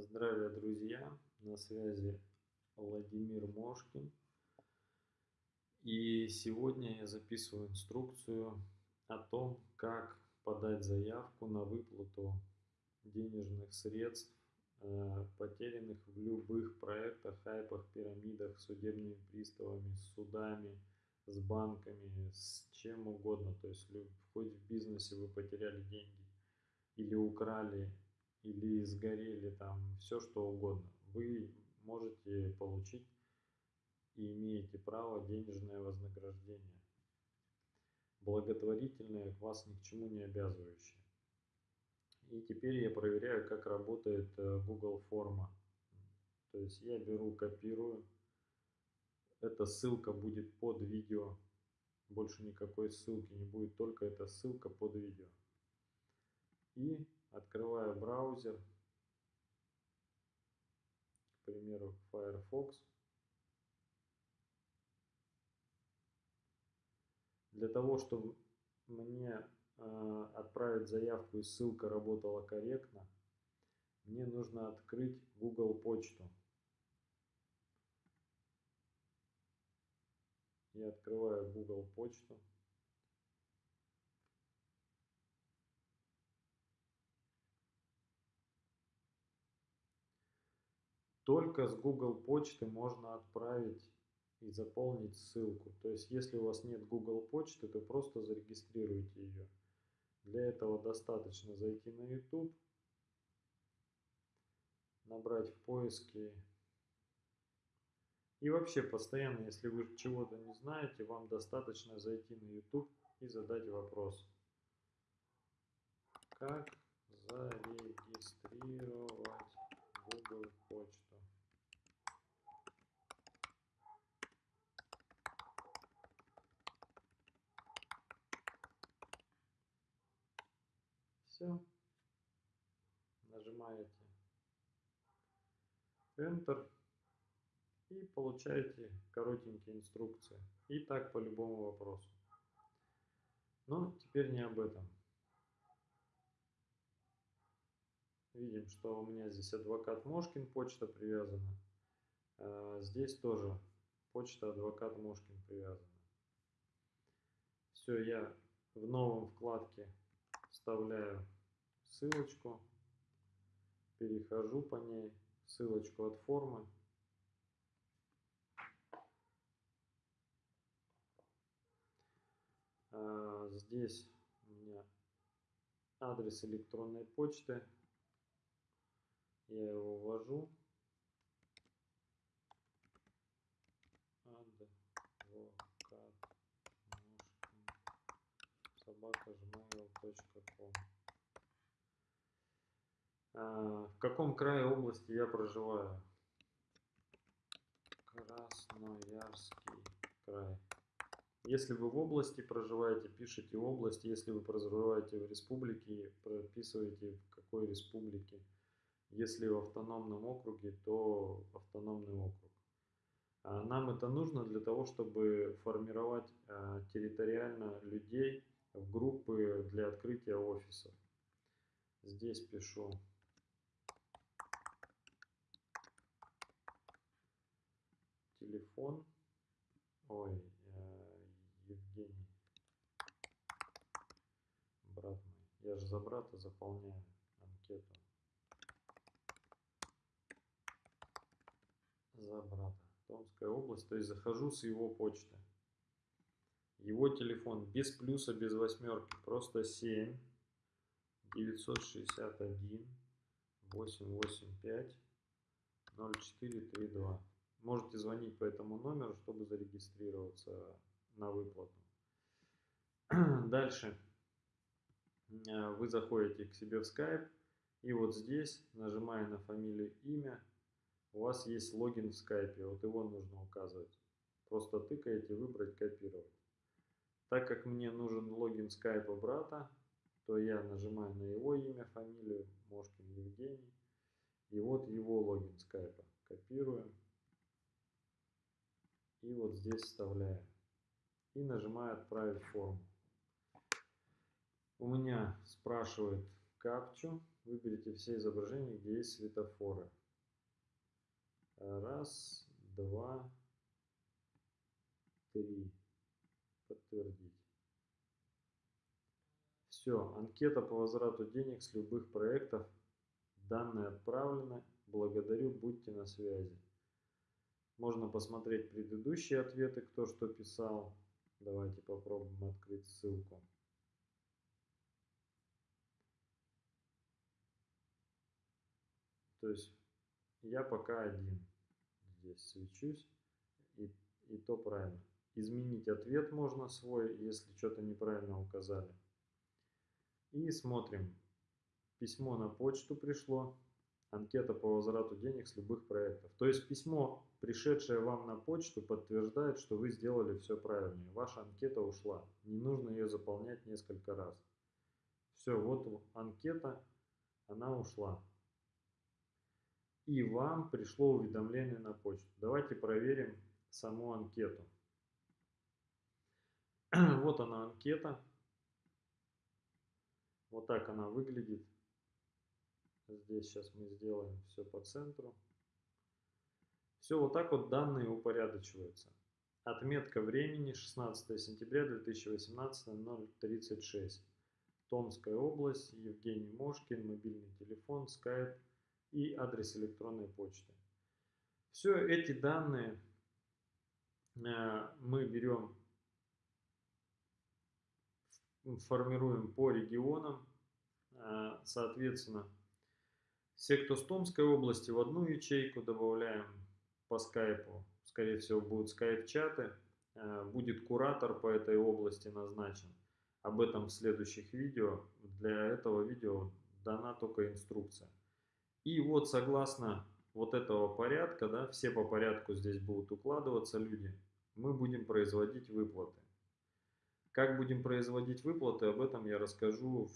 Здравия, друзья! На связи Владимир Мошкин. И сегодня я записываю инструкцию о том, как подать заявку на выплату денежных средств, э, потерянных в любых проектах, хайпах, пирамидах, судебными приставами, судами, с банками, с чем угодно. То есть хоть в бизнесе вы потеряли деньги или украли или сгорели там, все что угодно, вы можете получить и имеете право денежное вознаграждение, благотворительное, вас ни к чему не обязывающее. И теперь я проверяю, как работает э, Google форма. То есть я беру, копирую. Эта ссылка будет под видео. Больше никакой ссылки не будет, только эта ссылка под видео. И Открываю браузер, к примеру, Firefox. Для того, чтобы мне э, отправить заявку и ссылка работала корректно, мне нужно открыть Google почту. Я открываю Google почту. Только с Google почты можно отправить и заполнить ссылку. То есть, если у вас нет Google почты, то просто зарегистрируйте ее. Для этого достаточно зайти на YouTube, набрать в поиске. И вообще, постоянно, если вы чего-то не знаете, вам достаточно зайти на YouTube и задать вопрос. Как зарегистрировать Google почту? Все. Нажимаете Enter и получаете коротенькие инструкции. И так по любому вопросу. Но теперь не об этом. Видим, что у меня здесь адвокат Мошкин, почта привязана. А здесь тоже почта адвокат Мошкин привязана. Все, я в новом вкладке вставляю ссылочку, перехожу по ней, ссылочку от формы. А, здесь у меня адрес электронной почты. Я его ввожу. Адвокат собака gmail.com В каком крае области я проживаю? Красноярский край. Если вы в области проживаете, пишите область. Если вы проживаете в республике, прописывайте в какой республике. Если в автономном округе, то автономный округ. А нам это нужно для того, чтобы формировать а, территориально людей в группы для открытия офисов. Здесь пишу телефон. Ой, э, Евгений. Брат мой. Я же за брата заполняю анкету. За брата. Томская область. То есть захожу с его почты. Его телефон без плюса, без восьмерки, просто 7 961 885 0432. Можете звонить по этому номеру, чтобы зарегистрироваться на выплату. Дальше э, вы заходите к себе в Skype и вот здесь, нажимая на фамилию, имя, у вас есть логин в Skype, вот его нужно указывать. Просто тыкаете, выбрать, копировать. Так как мне нужен логин скайпа брата, то я нажимаю на его имя, фамилию, Мошкин Евгений. И вот его логин скайпа. Копирую. И вот здесь вставляю. И нажимаю «Отправить форму». У меня спрашивает капчу. Выберите все изображения, где есть светофоры. Раз, два, три. Подтвердить. Все, анкета по возврату денег с любых проектов. Данные отправлены. Благодарю, будьте на связи. Можно посмотреть предыдущие ответы, кто что писал. Давайте попробуем открыть ссылку. То есть я пока один здесь свечусь, и, и то правильно. Изменить ответ можно свой, если что-то неправильно указали. И смотрим. Письмо на почту пришло. Анкета по возврату денег с любых проектов. То есть письмо, пришедшее вам на почту, подтверждает, что вы сделали все правильно. Ваша анкета ушла. Не нужно ее заполнять несколько раз. Все, вот анкета, она ушла и вам пришло уведомление на почту. Давайте проверим саму анкету. Вот она анкета. Вот так она выглядит. Здесь сейчас мы сделаем все по центру. Все вот так вот данные упорядочиваются. Отметка времени 16 сентября 2018 036. Томская область, Евгений Мошкин, мобильный телефон, скайп и адрес электронной почты. Все эти данные э, мы берем, формируем по регионам, э, соответственно, все, кто с Томской области, в одну ячейку добавляем по скайпу, скорее всего будут скайп-чаты, э, будет куратор по этой области назначен. Об этом в следующих видео. Для этого видео дана только инструкция. И вот согласно вот этого порядка, да, все по порядку здесь будут укладываться люди, мы будем производить выплаты. Как будем производить выплаты, об этом я расскажу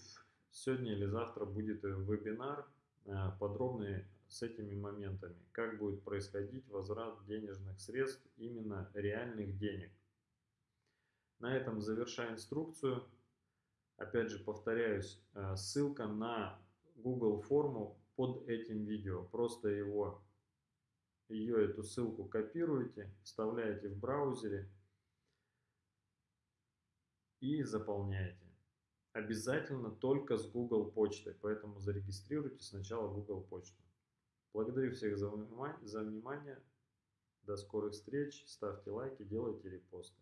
сегодня или завтра будет вебинар э, подробный с этими моментами. Как будет происходить возврат денежных средств, именно реальных денег. На этом завершаю инструкцию. Опять же повторяюсь, э, ссылка на Google форму под этим видео. Просто его, ее эту ссылку копируете, вставляете в браузере и заполняете. Обязательно только с Google почтой, поэтому зарегистрируйте сначала Google почту. Благодарю всех за внимание. До скорых встреч. Ставьте лайки, делайте репосты.